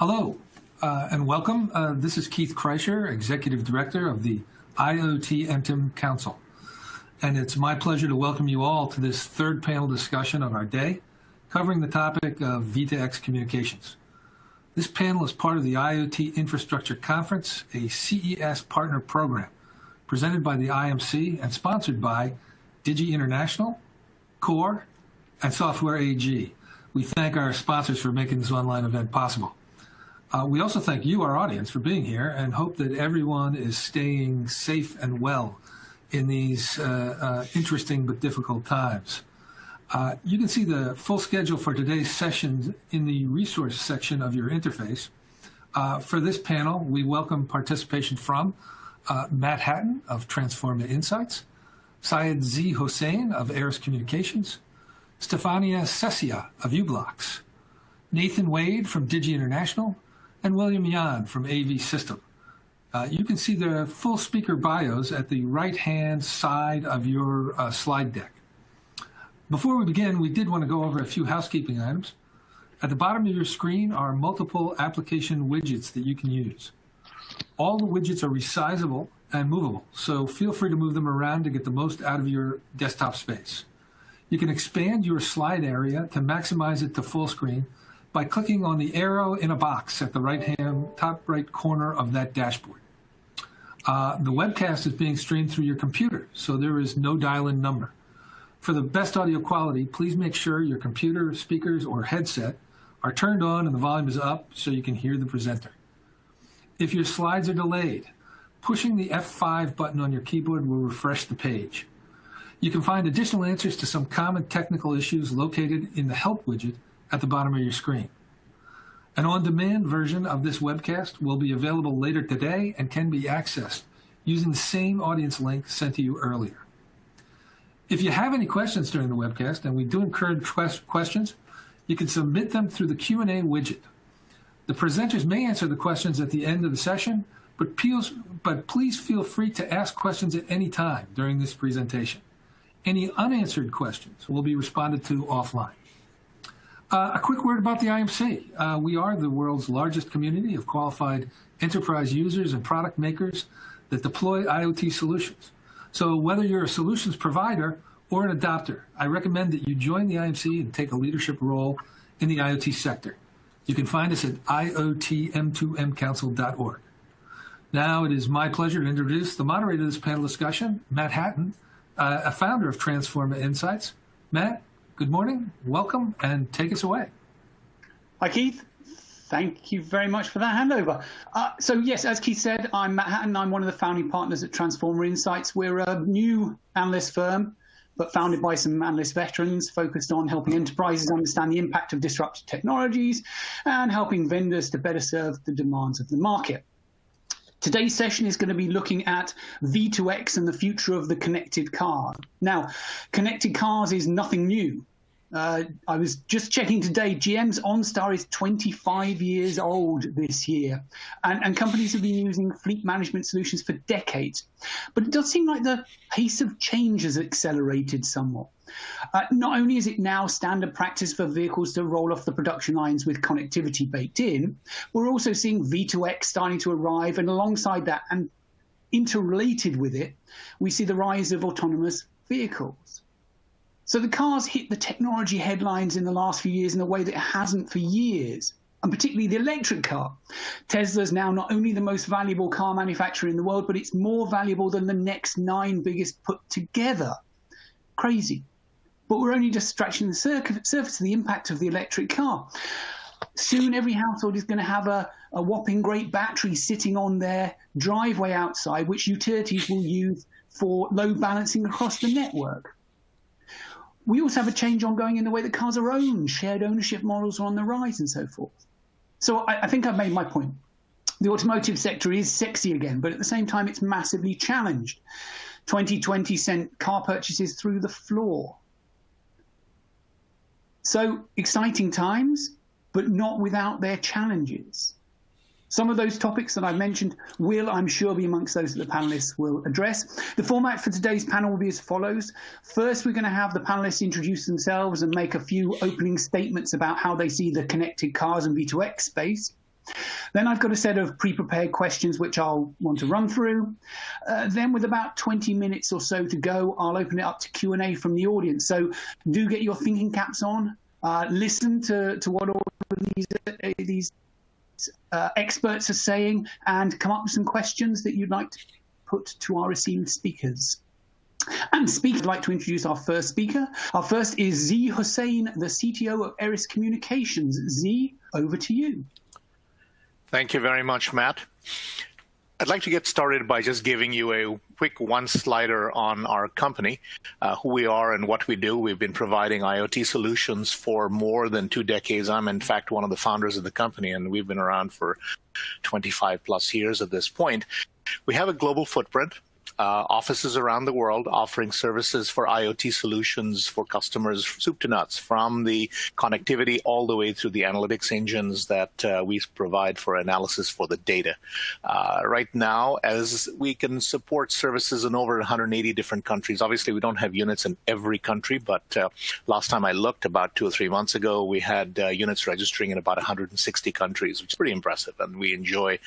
Hello uh, and welcome. Uh, this is Keith Kreischer, Executive Director of the IoT M2M Council. And it's my pleasure to welcome you all to this third panel discussion of our day, covering the topic of V2X communications. This panel is part of the IoT Infrastructure Conference, a CES partner program presented by the IMC and sponsored by Digi International, Kore, and Software AG. We thank our sponsors for making this online event possible. Uh, we also thank you, our audience, for being here and hope that everyone is staying safe and well in these uh, uh, interesting but difficult times. Uh, you can see the full schedule for today's sessions in the resource section of your interface. Uh, for this panel, we welcome participation from uh, Matt Hatton of Transforma Insights, Syed Z. Hosain of Aeris Communications, Stefania Sesia of u-blox, Nathan Wade from Digi International, and William Yan from AVSystem. Uh, you can see the full speaker bios at the right-hand side of your uh, slide deck. Before we begin, we did want to go over a few housekeeping items. At the bottom of your screen are multiple application widgets that you can use. All the widgets are resizable and movable, so feel free to move them around to get the most out of your desktop space. You can expand your slide area to maximize it to full screen by clicking on the arrow in a box at the right-hand top right corner of that dashboard. Uh, the webcast is being streamed through your computer, so there is no dial-in number. For the best audio quality, please make sure your computer, speakers, or headset are turned on and the volume is up so you can hear the presenter. If your slides are delayed, pushing the F5 button on your keyboard will refresh the page. You can find additional answers to some common technical issues located in the Help widget at the bottom of your screen. An on-demand version of this webcast will be available later today and can be accessed using the same audience link sent to you earlier. If you have any questions during the webcast, and we do encourage questions, you can submit them through the Q&A widget. The presenters may answer the questions at the end of the session, but please, but please feel free to ask questions at any time during this presentation. Any unanswered questions will be responded to offline. Uh, a quick word about the IMC. Uh, we are the world's largest community of qualified enterprise users and product makers that deploy IoT solutions. So whether you're a solutions provider or an adopter, I recommend that you join the IMC and take a leadership role in the IoT sector. You can find us at iotm2mcouncil.org. Now it is my pleasure to introduce the moderator of this panel discussion, Matt Hatton, uh, a founder of Transforma Insights. Matt, good morning, welcome, and take us away. Hi, Keith. Thank you very much for that handover. Uh, so yes, as Keith said, I'm Matt Hatton. I'm one of the founding partners at Transforma Insights. We're a new analyst firm, but founded by some analyst veterans focused on helping enterprises understand the impact of disruptive technologies and helping vendors to better serve the demands of the market. Today's session is going to be looking at V2X and the future of the connected car. Now, connected cars is nothing new. Uh, I was just checking today, GM's OnStar is 25 years old this year, and, and, companies have been using fleet management solutions for decades. But it does seem like the pace of change has accelerated somewhat. Uh, not only is it now standard practice for vehicles to roll off the production lines with connectivity baked in, we're also seeing V2X starting to arrive, and alongside that, and interrelated with it, we see the rise of autonomous vehicles. So the car's hit the technology headlines in the last few years in a way that it hasn't for years, and particularly the electric car. Tesla's now not only the most valuable car manufacturer in the world, but it's more valuable than the next nine biggest put together. Crazy. But we're only just scratching the surface of the impact of the electric car. Soon every household is going to have a, a whopping great battery sitting on their driveway outside, which utilities will use for load balancing across the network. We also have a change ongoing in the way that cars are owned. Shared ownership models are on the rise and so forth. So I, I think I've made my point. The automotive sector is sexy again, but at the same time, it's massively challenged. 2020 sent car purchases through the floor. So exciting times, but not without their challenges. Some of those topics that I mentioned will, I'm sure, be amongst those that the panelists will address. The format for today's panel will be as follows. First, we're going to have the panelists introduce themselves and make a few opening statements about how they see the connected cars and V2X space. Then I've got a set of pre-prepared questions which I'll want to run through. Uh, then with about 20 minutes or so to go, I'll open it up to Q&A from the audience. So do get your thinking caps on. Uh, listen to, to what all these, uh, these uh, experts are saying and come up with some questions that you'd like to put to our esteemed speakers. And speak, I'd like to introduce our first speaker. Our first is Z Hosain, the CTO of Aeris Communications. Z, over to you. Thank you very much, Matt. I'd like to get started by just giving you a quick one slider on our company, uh, who we are and what we do. We've been providing IoT solutions for more than two decades. I'm, in fact, one of the founders of the company, and we've been around for 25 plus years at this point. We have a global footprint uh, offices around the world offering services for IoT solutions for customers, soup to nuts, from the connectivity all the way through the analytics engines that uh, we provide for analysis for the data. Uh, right now, as we can support services in over 180 different countries, obviously we don't have units in every country, but uh, last time I looked about two or three months ago, we had uh, units registering in about 160 countries, which is pretty impressive, and we enjoy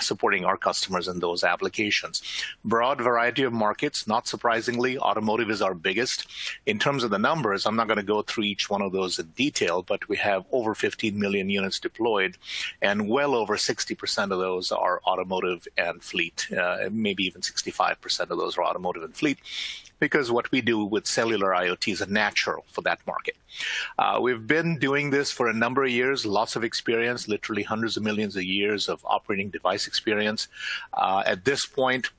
supporting our customers in those applications. Broad variety variety of markets. Not surprisingly, automotive is our biggest. In terms of the numbers, I'm not going to go through each one of those in detail, but we have over 15 million units deployed, and well over 60% of those are automotive and fleet. Uh, maybe even 65% of those are automotive and fleet because what we do with cellular IoT is natural for that market. Uh, we've been doing this for a number of years, lots of experience, literally hundreds of millions of years of operating device experience. Uh, at this point,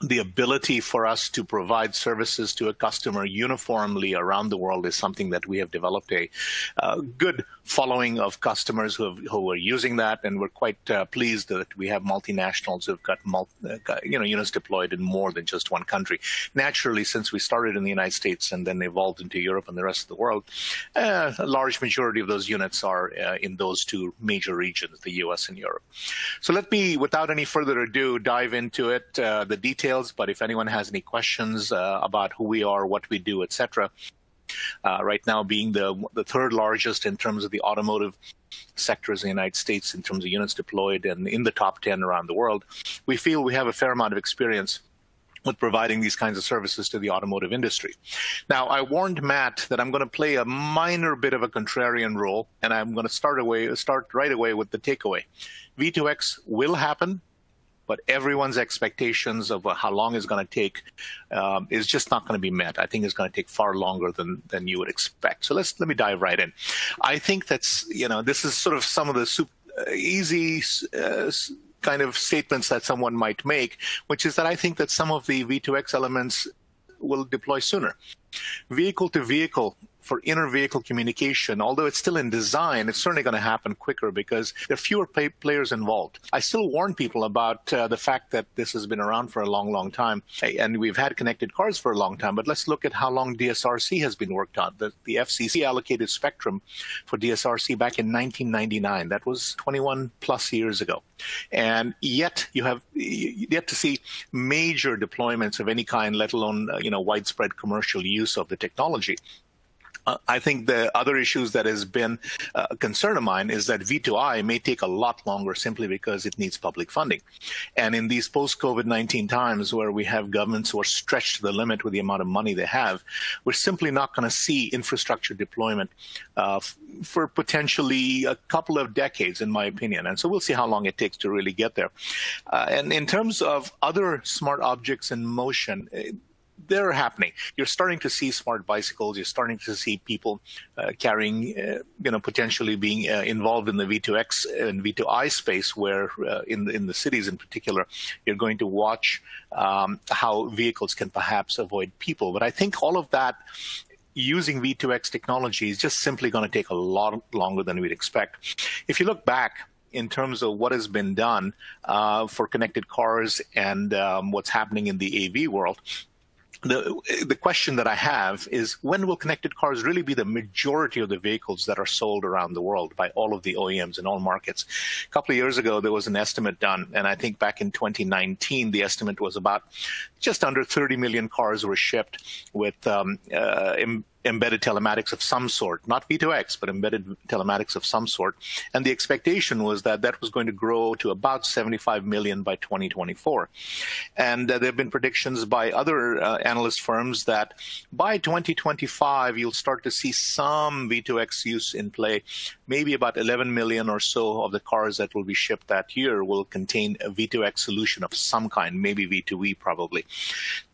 the ability for us to provide services to a customer uniformly around the world is something that we have developed a uh, good following of customers who, have, who are using that, and we're quite uh, pleased that we have multinationals who've got, multi, uh, you know units deployed in more than just one country. Naturally, since we started in the United States and then evolved into Europe and the rest of the world, uh, a large majority of those units are uh, in those two major regions, the U.S. and Europe. So let me, without any further ado, dive into it, uh, the details details, but if anyone has any questions uh, about who we are, what we do, etc., uh, right now being the the third largest in terms of the automotive sectors in the United States in terms of units deployed and in the top 10 around the world, we feel we have a fair amount of experience with providing these kinds of services to the automotive industry. Now, I warned Matt that I'm going to play a minor bit of a contrarian role, and I'm going to start away, start right away with the takeaway. V2X will happen but everyone's expectations of how long it's going to take um, is just not going to be met. I think it's going to take far longer than than you would expect. So let's let me dive right in. I think that's you know this is sort of some of the super, uh, easy. Uh, kind of statements that someone might make, which is that I think that some of the V2X elements will deploy sooner. Vehicle to vehicle for inter-vehicle communication, although it's still in design, it's certainly going to happen quicker because there are fewer players involved. I still warn people about uh, the fact that this has been around for a long, long time, and we've had connected cars for a long time. But let's look at how long DSRC has been worked on. The, the FCC allocated spectrum for DSRC back in 1999. That was 21 plus years ago, and yet you have yet to see major deployments of any kind, let alone uh, you know widespread commercial use of the technology. Uh, I think the other issues that has been uh, a concern of mine is that V2I may take a lot longer simply because it needs public funding. And in these post-COVID-19 times where we have governments who are stretched to the limit with the amount of money they have, we're simply not going to see infrastructure deployment uh, for potentially a couple of decades, in my opinion. And so we'll see how long it takes to really get there. Uh, and in terms of other smart objects in motion, they're happening. You're starting to see smart bicycles. You're starting to see people uh, carrying, uh, you know, potentially being uh, involved in the V2X and V2I space, where uh, in the, in the cities in particular, you're going to watch um, how vehicles can perhaps avoid people. But I think all of that using V2X technology is just simply going to take a lot longer than we'd expect. If you look back in terms of what has been done uh, for connected cars and um, what's happening in the AV world, the the question that I have is when will connected cars really be the majority of the vehicles that are sold around the world by all of the OEMs in all markets? A couple of years ago, there was an estimate done, and I think back in 2019, the estimate was about just under 30 million cars were shipped with um, uh, embedded telematics of some sort, not V2X, but embedded telematics of some sort. And the expectation was that that was going to grow to about 75 million by 2024. And uh, there have been predictions by other uh, analyst firms that by 2025, you'll start to see some V2X use in play. Maybe about 11 million or so of the cars that will be shipped that year will contain a V2X solution of some kind, maybe V2E probably.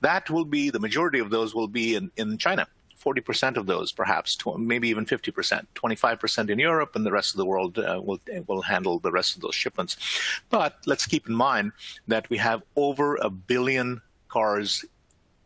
That will be, the majority of those will be in, in China. 40% of those, perhaps, maybe even 50%, 25% in Europe, and the rest of the world uh, will, will handle the rest of those shipments. But let's keep in mind that we have over a billion cars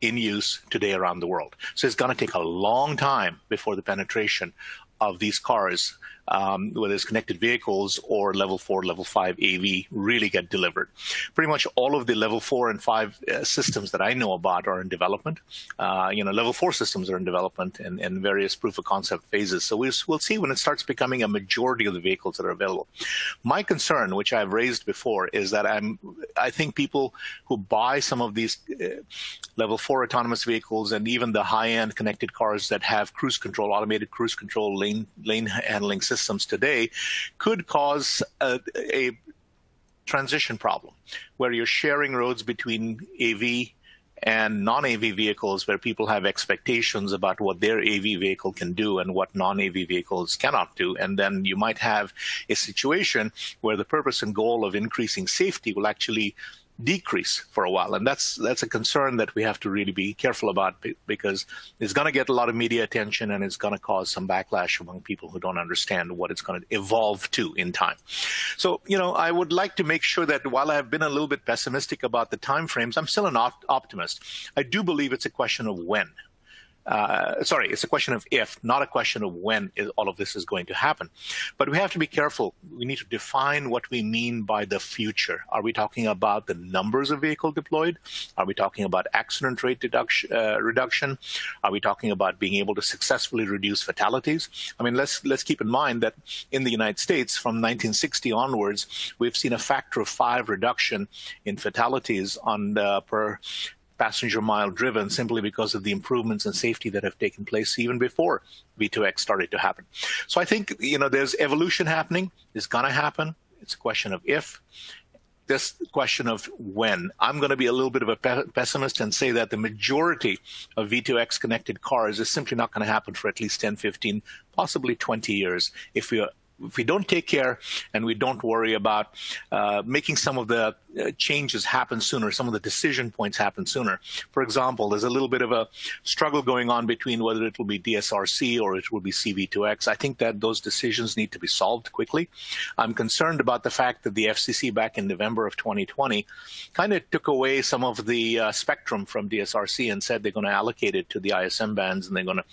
in use today around the world. So it's going to take a long time before the penetration of these cars um, whether it's connected vehicles or level four, level five AV, really get delivered. Pretty much all of the level four and five uh, systems that I know about are in development. Uh, you know, level four systems are in development and, and various proof of concept phases. So we'll, see when it starts becoming a majority of the vehicles that are available. My concern, which I've raised before, is that I'm, I think people who buy some of these uh, level four autonomous vehicles and even the high-end connected cars that have cruise control, automated cruise control, lane lane handling systems systems today could cause a, a transition problem where you're sharing roads between AV and non-AV vehicles where people have expectations about what their AV vehicle can do and what non-AV vehicles cannot do. And then you might have a situation where the purpose and goal of increasing safety will actually decrease for a while. And that's that's a concern that we have to really be careful about because it's going to get a lot of media attention and it's going to cause some backlash among people who don't understand what it's going to evolve to in time. So, you know, I would like to make sure that while I've been a little bit pessimistic about the timeframes, I'm still an op optimist. I do believe it's a question of when uh, sorry, it's a question of if, not a question of when is, all of this is going to happen. But we have to be careful. We need to define what we mean by the future. Are we talking about the numbers of vehicle deployed? Are we talking about accident rate reduction? Uh, reduction? Are we talking about being able to successfully reduce fatalities? I mean, let's let's keep in mind that in the United States, from 1960 onwards, we've seen a factor of five reduction in fatalities on the, per passenger mile driven simply because of the improvements in safety that have taken place even before V2X started to happen. So I think, you know, there's evolution happening. It's going to happen. It's a question of if. This question of when. I'm going to be a little bit of a pessimist and say that the majority of V2X connected cars is simply not going to happen for at least 10, 15, possibly 20 years if we are if we don't take care and we don't worry about uh, making some of the uh, changes happen sooner, some of the decision points happen sooner. For example, there's a little bit of a struggle going on between whether it will be DSRC or it will be CV2X. I think that those decisions need to be solved quickly. I'm concerned about the fact that the FCC back in November of 2020 kind of took away some of the uh, spectrum from DSRC and said they're going to allocate it to the ISM bands and they're going to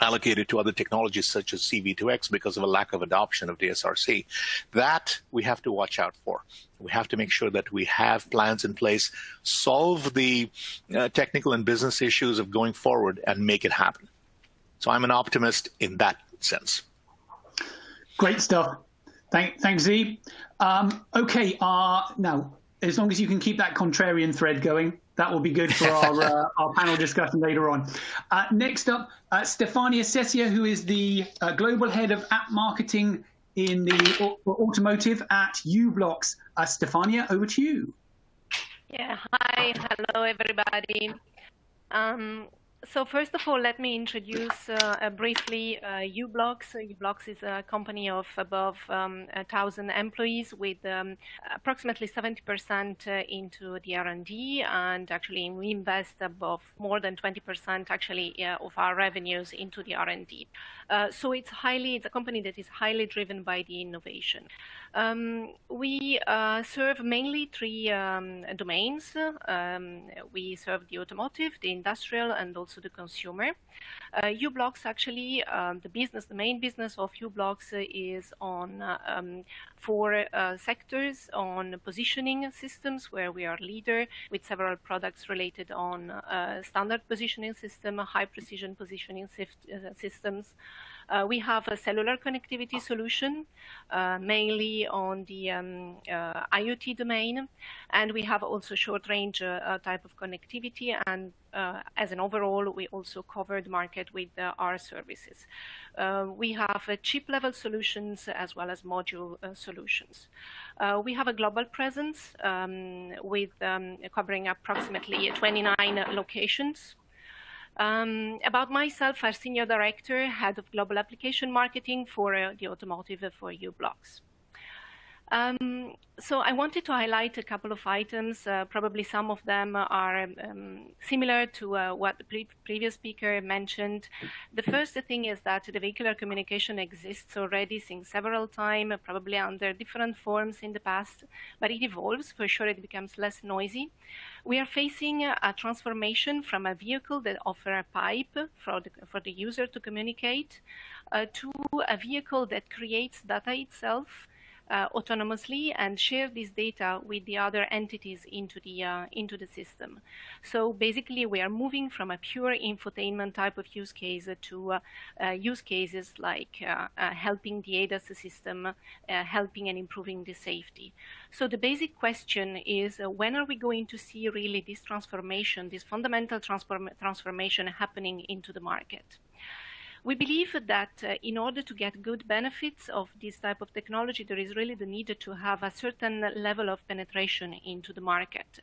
allocated to other technologies such as CV2X because of a lack of adoption of DSRC. That we have to watch out for. We have to make sure that we have plans in place, solve the uh, technical and business issues of going forward and make it happen. So I'm an optimist in that sense. Great stuff. Thank, thanks, Z. Um, okay, uh, now, as long as you can keep that contrarian thread going, that will be good for our, uh, our panel discussion later on. Uh, next up, uh, Stefania Sesia, who is the uh, global head of app marketing in the automotive at u-blox. Uh, Stefania, over to you. Yeah, hi, hello everybody. Um, so first of all, let me introduce uh, briefly uh, u-blox. u-blox is a company of above um, 1,000 employees with um, approximately 70% uh, into the R&D, and actually we invest above more than 20% actually uh, of our revenues into the R&D. Uh, so it's highly, it's a company that is highly driven by the innovation. Um, we uh, serve mainly three um, domains. Um, we serve the automotive, the industrial, and also the consumer. Uh, u-blox actually, um, the business, the main business of u-blox is on um, four uh, sectors on positioning systems, where we are leader with several products related on uh, standard positioning system, high precision positioning uh, systems, Uh, we have a cellular connectivity solution, uh, mainly on the um, uh, IoT domain, and we have also short-range uh, type of connectivity. And uh, as an overall, we also cover the market with our services. we have chip-level solutions as well as module solutions. we have a global presence um, with um, covering approximately 29 locations um, about myself, I'm Senior Director, Head of Global Application Marketing for uh, the Automotive for u-blox. Um, so I wanted to highlight a couple of items. Uh, probably some of them are um, similar to uh, what the pre previous speaker mentioned. The first thing is that the vehicular communication exists already since several times, probably under different forms in the past, but it evolves. For sure, it becomes less noisy. We are facing a transformation from a vehicle that offers a pipe for the, for the user to communicate uh, to a vehicle that creates data itself uh, autonomously and share this data with the other entities into the uh, into the system. So basically, we are moving from a pure infotainment type of use case to uh, uh use cases like uh, helping the ADAS system, helping and improving the safety. So the basic question is, when are we going to see really this transformation, this fundamental transform transformation happening into the market? We believe that uh, in order to get good benefits of this type of technology, there is really the need to have a certain level of penetration into the market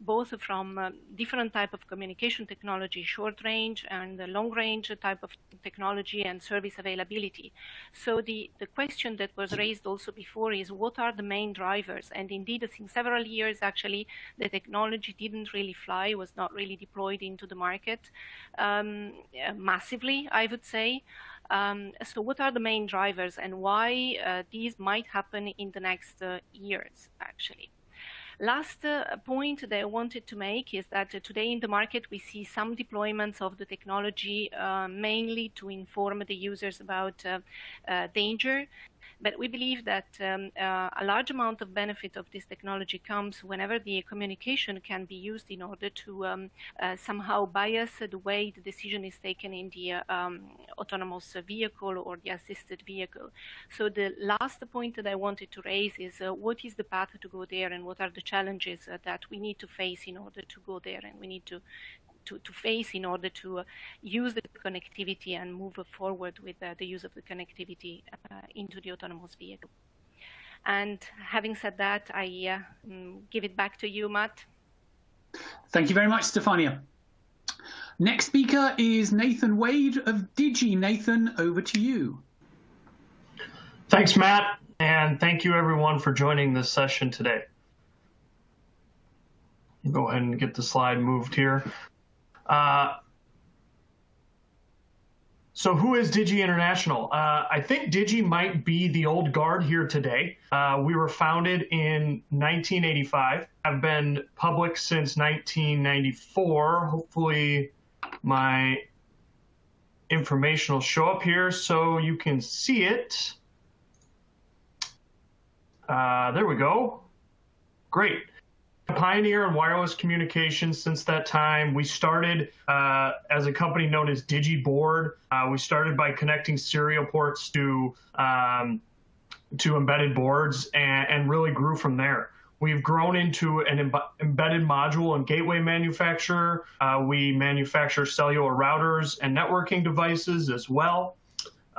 both from uh, different type of communication technology, short range and long range type of technology and service availability. So the, the question that was raised also before is what are the main drivers? And indeed, since several years, actually, the technology didn't really fly, was not really deployed into the market um, massively, I would say. Um, so what are the main drivers and why uh, these might happen in the next uh, years, actually? Last uh, point that I wanted to make is that uh, today in the market we see some deployments of the technology uh, mainly to inform the users about danger but we believe that um, uh, a large amount of benefit of this technology comes whenever the communication can be used in order to um, uh, somehow bias the way the decision is taken in the uh, um, autonomous vehicle or the assisted vehicle. So the last point that I wanted to raise is what is the path to go there and what are the challenges that we need to face in order to go there and we need to to, to face in order to uh, use the connectivity and move forward with uh, the use of the connectivity uh, into the autonomous vehicle. And having said that, I mm, give it back to you, Matt. Thank you very much, Stefania. Next speaker is Nathan Wade of Digi. Nathan, over to you. Thanks, Matt, and thank you everyone for joining this session today. Go ahead and get the slide moved here. Uh, so who is Digi International? Uh, I think Digi might be the old guard here today. Uh, we were founded in 1985. I've been public since 1994. Hopefully my information will show up here so you can see it. Uh, there we go. Great pioneer in wireless communications since that time. We started uh, as a company known as DigiBoard. Uh, we started by connecting serial ports to um, to embedded boards and, and, really grew from there. We've grown into an Im embedded module and gateway manufacturer. Uh, we manufacture cellular routers and networking devices as well.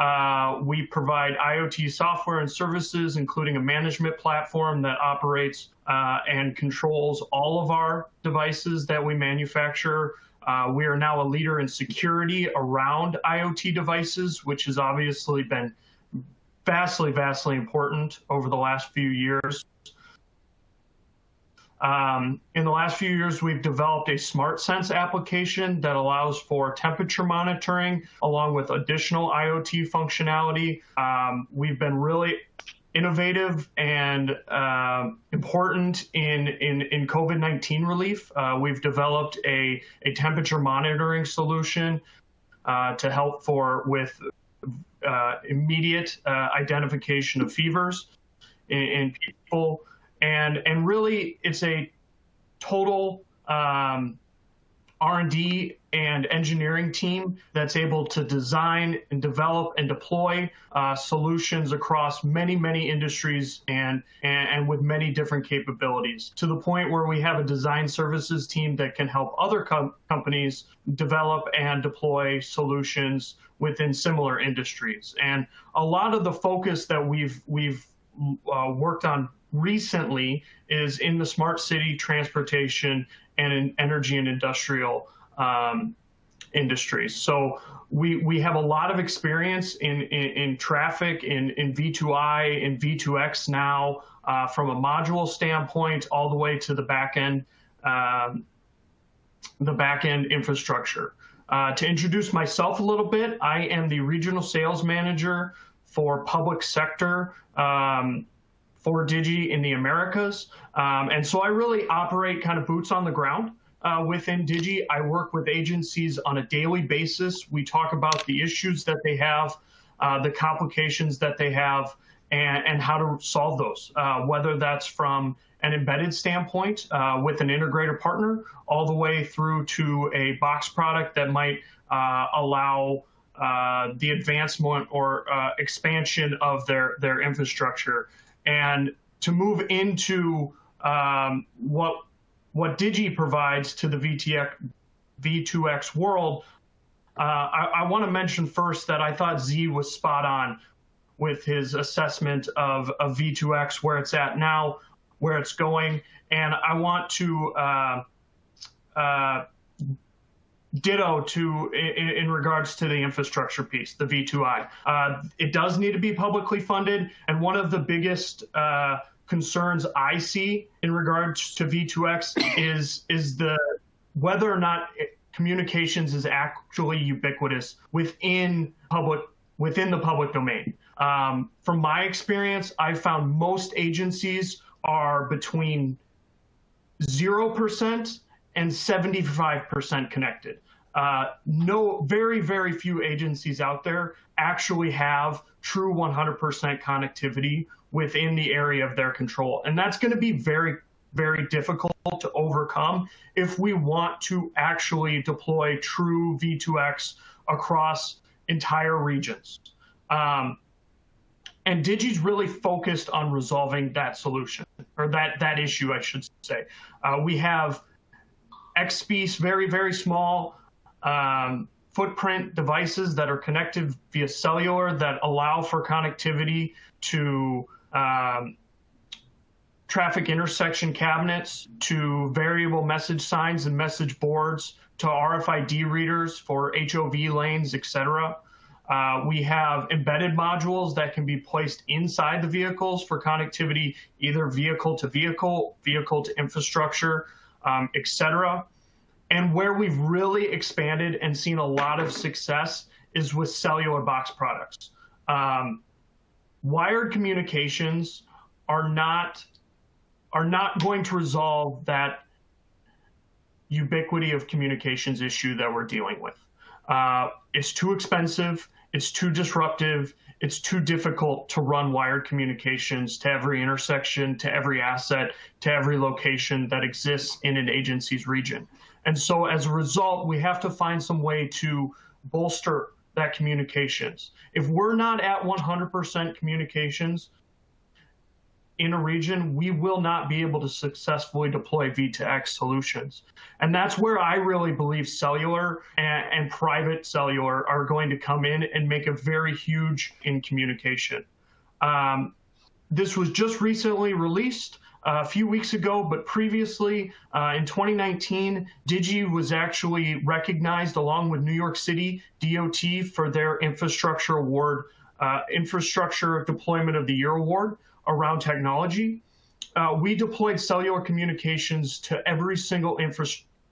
Uh, we provide IoT software and services, including a management platform that operates uh, and controls all of our devices that we manufacture. Uh, we are now a leader in security around IoT devices, which has obviously been vastly, vastly important over the last few years. Um, in the last few years, we've developed a SmartSense application that allows for temperature monitoring along with additional IoT functionality. Um, we've been really innovative and uh, important in, in, in COVID-19 relief. Uh, we've developed a, a temperature monitoring solution uh, to help for with uh, immediate uh, identification of fevers in, in people and and really it's a total um, R&D and engineering team that's able to design and develop and deploy uh, solutions across many, many industries and, and, and with many different capabilities to the point where we have a design services team that can help other com companies develop and deploy solutions within similar industries. And a lot of the focus that we've we've uh, worked on recently is in the smart city transportation and in energy and industrial um, industries. So we we have a lot of experience in in, in traffic, in in V2I, in V2X now, uh, from a module standpoint, all the way to the back end, um, the back end infrastructure. Uh, to introduce myself a little bit, I am the regional sales manager for public sector um, for Digi in the Americas. Um, and so I really operate kind of boots on the ground uh, within Digi. I work with agencies on a daily basis. We talk about the issues that they have, uh, the complications that they have, and, and how to solve those, uh, whether that's from an embedded standpoint uh, with an integrator partner, all the way through to a box product that might uh, allow uh, the advancement or expansion of their, their infrastructure. And to move into um, what what Digi provides to the VTX, V2X world, uh, I, I want to mention first that I thought Z was spot on with his assessment of, of V2X, where it's at now, where it's going. And I want to uh, uh, ditto to in, in, regards to the infrastructure piece, the V2I. Uh, it does need to be publicly funded. And one of the biggest uh, concerns I see in regards to V2X is is the whether or not communications is actually ubiquitous within public within the public domain. Um, from my experience, I've found most agencies are between zero percent and 75% connected. Uh, no, very, very few agencies out there actually have true 100% connectivity within the area of their control. And that's going to be very, very difficult to overcome if we want to actually deploy true V2X across entire regions. Um, and Digi's really focused on resolving that solution or that that issue, I should say. Uh, we have XSPICE, very very small um, footprint devices that are connected via cellular that allow for connectivity to um, traffic intersection cabinets, to variable message signs and message boards, to RFID readers for HOV lanes, etc. Uh, we have embedded modules that can be placed inside the vehicles for connectivity, either vehicle to vehicle, vehicle to infrastructure, um, etc. And where we've really expanded and seen a lot of success is with cellular box products. Um, wired communications are not are not going to resolve that ubiquity of communications issue that we're dealing with. Uh, it's too expensive. It's too disruptive. It's too difficult to run wired communications to every intersection, to every asset, to every location that exists in an agency's region. And so as a result, we have to find some way to bolster that communications. If we're not at 100% communications in a region, we will not be able to successfully deploy V2X solutions. And that's where I really believe cellular and, and private cellular are going to come in and make a very huge in communication. Um, this was just recently released a few weeks ago, but previously uh, in 2019, Digi was actually recognized along with New York City DOT for their infrastructure award, uh, infrastructure deployment of the year award around technology. Uh, we deployed cellular communications to every single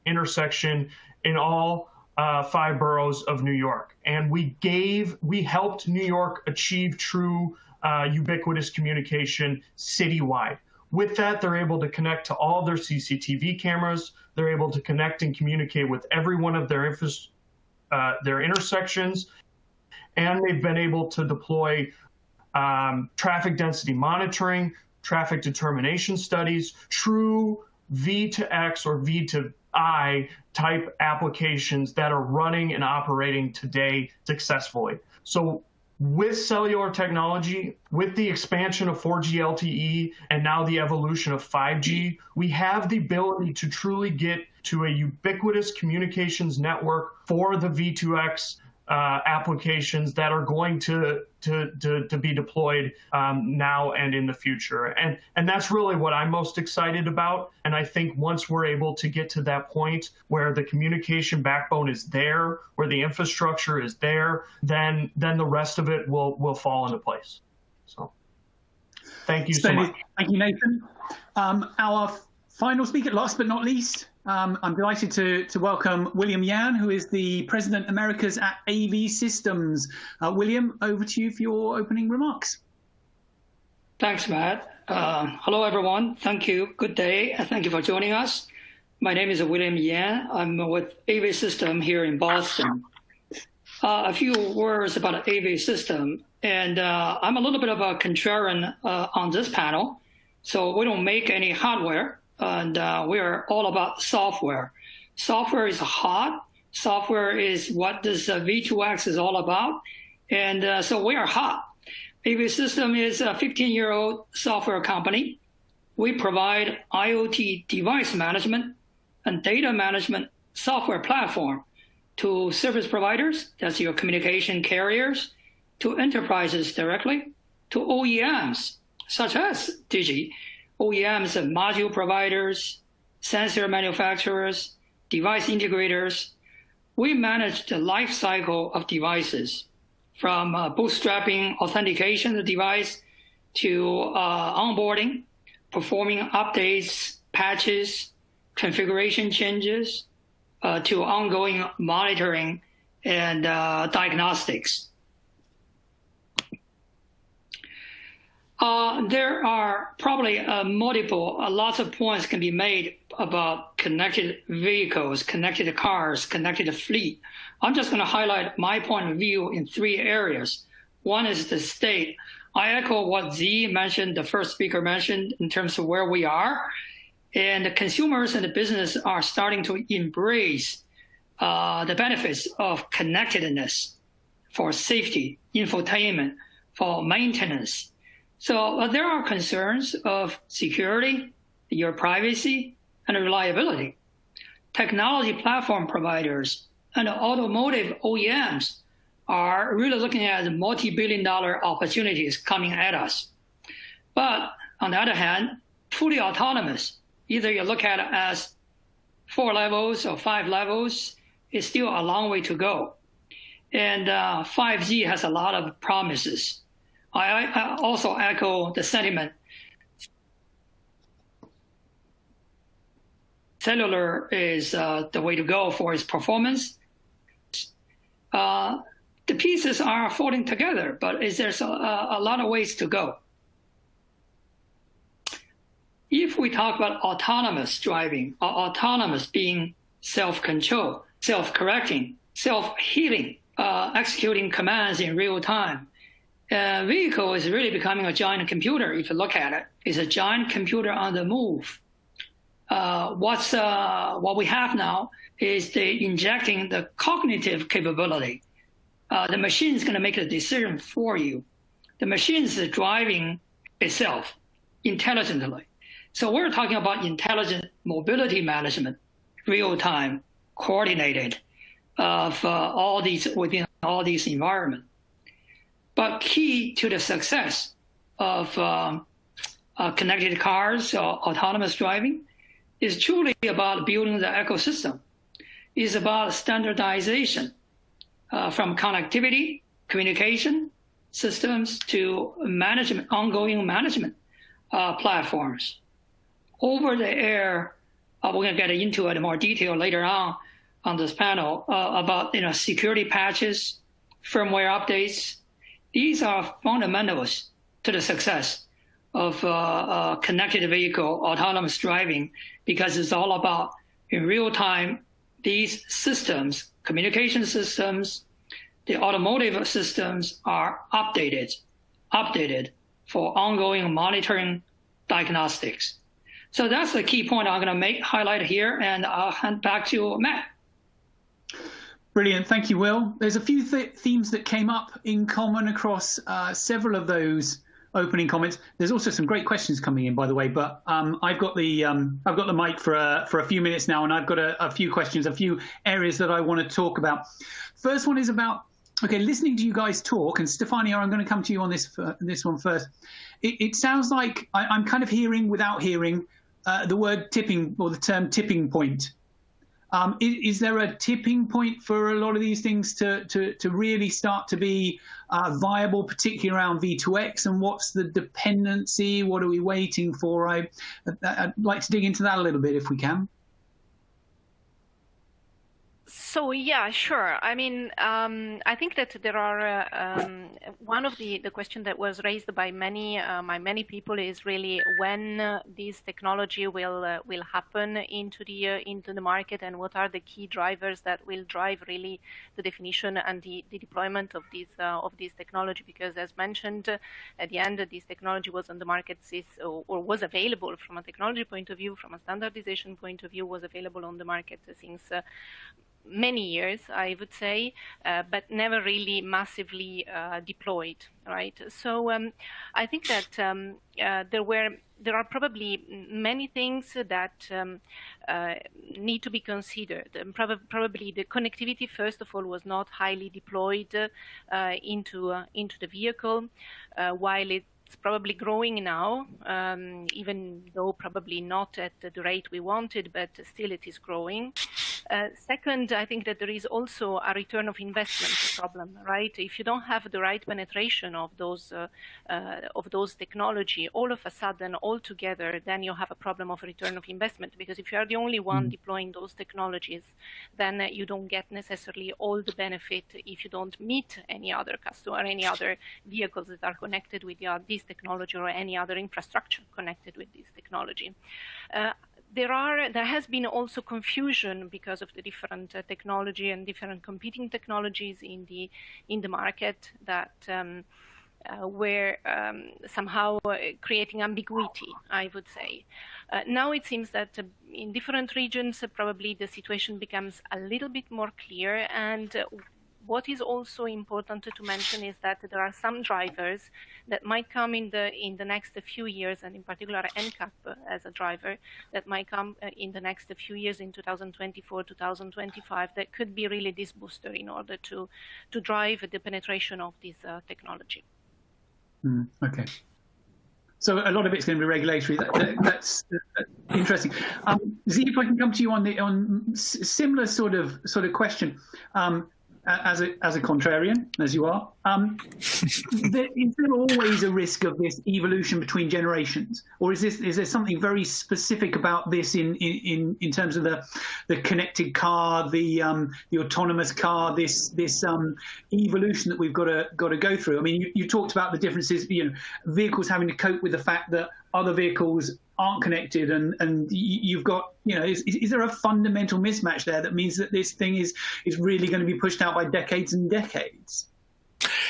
intersection in all uh, five boroughs of New York. And we gave, we helped New York achieve true uh, ubiquitous communication citywide. With that, they're able to connect to all their CCTV cameras. They're able to connect and communicate with every one of their, uh, their intersections. And they've been able to deploy um, traffic density monitoring, traffic determination studies, true V to X or V to I type applications that are running and operating today successfully. So with cellular technology, with the expansion of 4G LTE, and now the evolution of 5G, we have the ability to truly get to a ubiquitous communications network for the V2X uh, applications that are going to to to, to be deployed um, now and in the future. And and that's really what I'm most excited about. And I think once we're able to get to that point where the communication backbone is there, where the infrastructure is there, then then the rest of it will will fall into place. So thank you so much. Thank you, Nathan. Um, our final speaker, last but not least, um, I'm delighted to, to welcome William Yan, who is the President Americas at AVSystems. Uh, William, over to you for your opening remarks. Thanks, Matt. Uh, hello, everyone. Thank you. Good day. Thank you for joining us. My name is William Yan. I'm with AVSystem here in Boston. Uh, a few words about AVSystem. And uh, I'm a little bit of a contrarian uh, on this panel. So we don't make any hardware and uh, we are all about software. Software is hot. Software is what this uh, V2X is all about. And uh, so we are hot. AVSystem is a 15 year old software company. We provide IoT device management and data management software platform to service providers, that's your communication carriers, to enterprises directly, to OEMs, such as Digi, OEMs and module providers, sensor manufacturers, device integrators, we manage the life cycle of devices from uh, bootstrapping authentication of the device to uh, onboarding, performing updates, patches, configuration changes, uh, to ongoing monitoring and uh, diagnostics. Uh, there are probably uh, multiple, uh, lots of points can be made about connected vehicles, connected cars, connected fleet. I'm just going to highlight my point of view in three areas. One is the state. I echo what Z mentioned, the first speaker mentioned, in terms of where we are. And the consumers and the business are starting to embrace uh, the benefits of connectedness for safety, infotainment, for maintenance, so uh, there are concerns of security, your privacy, and reliability. Technology platform providers and automotive OEMs are really looking at multi-billion dollar opportunities coming at us. But on the other hand, fully autonomous, either you look at it as four levels or five levels, is still a long way to go. And uh, 5G has a lot of promises. I, I also echo the sentiment. Cellular is uh, the way to go for its performance. Uh, the pieces are falling together, but is there's a, a lot of ways to go. If we talk about autonomous driving, or autonomous being self-control, self-correcting, self-healing, uh, executing commands in real time, vehicle is really becoming a giant computer. If you look at it, it's a giant computer on the move. Uh, what's uh, what we have now is the injecting the cognitive capability. Uh, the machine is going to make a decision for you. The machine is driving itself intelligently. So we're talking about intelligent mobility management, real time, coordinated, of uh, all these within all these environments. But key to the success of um, uh, connected cars or autonomous driving is truly about building the ecosystem. It's about standardization uh, from connectivity, communication systems to management, ongoing management uh, platforms. Over the air, uh, we're going to get into it in more detail later on on this panel uh, about you know security patches, firmware updates, these are fundamentals to the success of uh, uh, connected vehicle autonomous driving because it's all about in real time these systems, communication systems, the automotive systems are updated, updated for ongoing monitoring diagnostics. So that's the key point I'm going to make highlight here, and I'll hand back to Matt. Brilliant, thank you, Will. There's a few th themes that came up in common across uh, several of those opening comments. There's also some great questions coming in, by the way. But um, I've got the um, I've got the mic for a, for a few minutes now, and I've got a, a few questions, a few areas that I want to talk about. First one is about okay, listening to you guys talk, and Stefania, I'm going to come to you on this uh, this one first. It, it sounds like I, am kind of hearing without hearing uh, the word tipping or the term tipping point. Um, is, is, there a tipping point for a lot of these things to, to, to really start to be uh, viable, particularly around V2X? And what's the dependency? What are we waiting for? I, I'd like to dig into that a little bit if we can. So yeah, sure. I mean, um, I think that there are uh, um, one of the the question that was raised by many uh, by many people is really when uh, this technology will uh, will happen into the uh, into the market and what are the key drivers that will drive really the definition and the, the deployment of this uh, of this technology. Because as mentioned, at the end, this technology was on the market or, or was available from a technology point of view, from a standardization point of view, was available on the market since many years, I would say, uh, but never really massively uh, deployed, right? So um, I think that um, uh, there were there are probably many things that um, uh, need to be considered. And prob probably the connectivity, first of all, was not highly deployed uh, into uh, into the vehicle, while it it's probably growing now, um, even though probably not at the rate we wanted, but still it is growing. Uh, second, I think that there is also a return of investment problem, right? If you don't have the right penetration of those uh, uh, of those technology, all of a sudden, all together, then you have a problem of return of investment. Because if you are the only one mm. deploying those technologies, then you don't get necessarily all the benefit if you don't meet any other customer, any other vehicles that are connected with this technology or any other infrastructure connected with this technology. There are there has been also confusion because of the different uh, technology and different competing technologies in the in the market that um, uh, were um, somehow uh, creating ambiguity, I would say. Uh, now it seems that uh, in different regions, uh, probably the situation becomes a little bit more clear, and what is also important to mention is that there are some drivers that might come in the in the next few years, and in particular NCAP as a driver that might come uh, in the next few years in 2024, 2025, that could be really this booster in order to to drive the penetration of this uh, technology. Mm, okay. So a lot of it's going to be regulatory. That, that, that's, that's, interesting. Um, Z, if I can come to you on the on similar sort of sort of question. Um, as a as a contrarian as you are, um, there, is there always a risk of this evolution between generations, or is this is there something very specific about this in in in terms of the the connected car, the um, the autonomous car, this this um, evolution that we've got to got to go through? I mean, you, you talked about the differences, you know, vehicles having to cope with the fact that other vehicles aren't connected and and you've got you know is, is there a fundamental mismatch there that means that this thing is is really going to be pushed out by decades and decades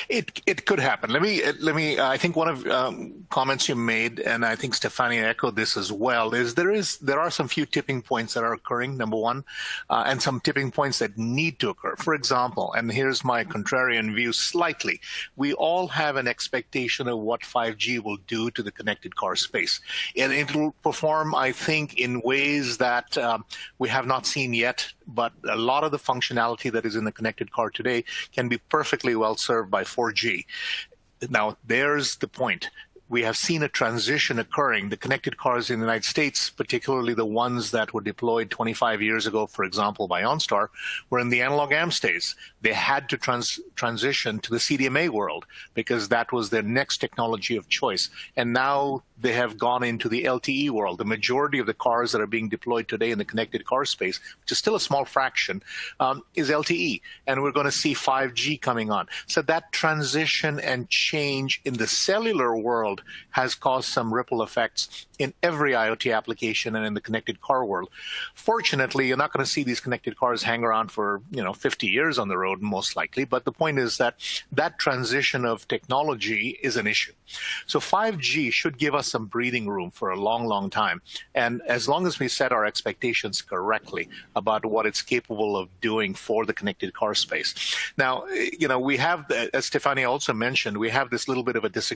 it it could happen. Let me let me. I think one of um, comments you made, and I think Stefania echoed this as well, is there is there are some few tipping points that are occurring. Number one, uh, and some tipping points that need to occur. For example, and here's my contrarian view slightly. We all have an expectation of what 5G will do to the connected car space, and it will perform, I think, in ways that um, we have not seen yet but a lot of the functionality that is in the connected car today can be perfectly well served by 4G. Now, there's the point we have seen a transition occurring. The connected cars in the United States, particularly the ones that were deployed 25 years ago, for example, by OnStar, were in the analog days. They had to trans transition to the CDMA world because that was their next technology of choice. And now they have gone into the LTE world. The majority of the cars that are being deployed today in the connected car space, which is still a small fraction, um, is LTE. And we're going to see 5G coming on. So that transition and change in the cellular world has caused some ripple effects in every IoT application and in the connected car world. Fortunately, you're not going to see these connected cars hang around for, you know, 50 years on the road, most likely. But the point is that that transition of technology is an issue. So 5G should give us some breathing room for a long, long time. And as long as we set our expectations correctly about what it's capable of doing for the connected car space. Now, you know, we have, as Stefania also mentioned, we have this little bit of a dis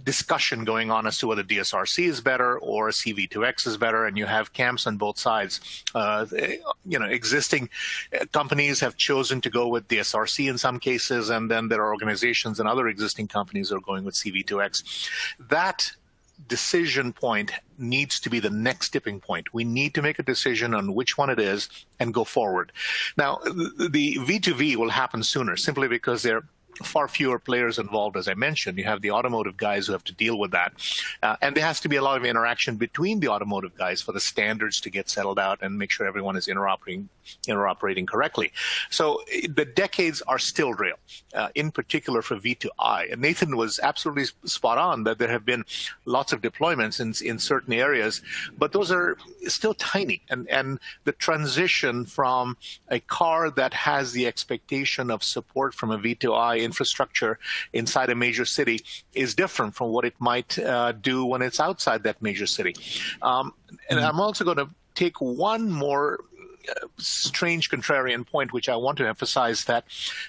discussion going on as to whether DSRC is better or CV2X is better, and you have camps on both sides. Uh, you know, existing companies have chosen to go with DSRC in some cases, and then there are organizations and other existing companies are going with CV2X. That decision point needs to be the next tipping point. We need to make a decision on which one it is and go forward. Now, the V2V will happen sooner simply because they're far fewer players involved, as I mentioned. You have the automotive guys who have to deal with that. Uh, and there has to be a lot of interaction between the automotive guys for the standards to get settled out and make sure everyone is interoperating, interoperating correctly. So the decades are still real, uh, in particular for V2I. And Nathan was absolutely spot on that there have been lots of deployments in, in certain areas, but those are still tiny. And, and the transition from a car that has the expectation of support from a V2I infrastructure inside a major city is different from what it might uh, do when it's outside that major city. Um, and mm-hmm. I'm also going to take one more uh, strange contrarian point, which I want to emphasize that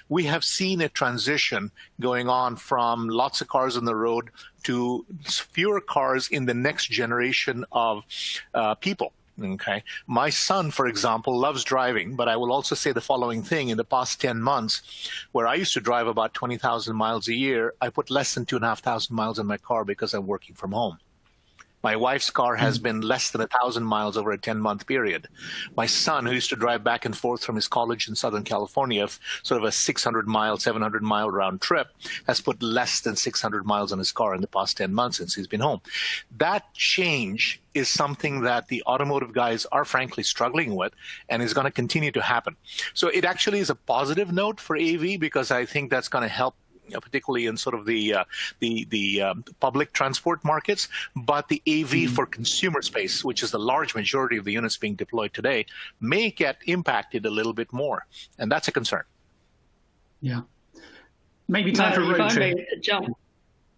we have seen a transition going on from lots of cars on the road to fewer cars in the next generation of uh, people. Okay. My son, for example, loves driving, but I will also say the following thing. In the past 10 months, where I used to drive about 20,000 miles a year, I put less than 2,500 miles in my car because I'm working from home. My wife's car has hmm. been less than a thousand miles over a 10 month period. My son, who used to drive back and forth from his college in Southern California, sort of a 600 mile, 700 mile round trip, has put less than 600 miles on his car in the past 10 months since he's been home. That change is something that the automotive guys are frankly struggling with and is going to continue to happen. So it actually is a positive note for AV because I think that's going to help particularly in sort of the uh, the the um, public transport markets, but the AV mm-hmm. for consumer space, which is the large majority of the units being deployed today, may get impacted a little bit more, and that's a concern. Yeah, maybe time for if I may jump,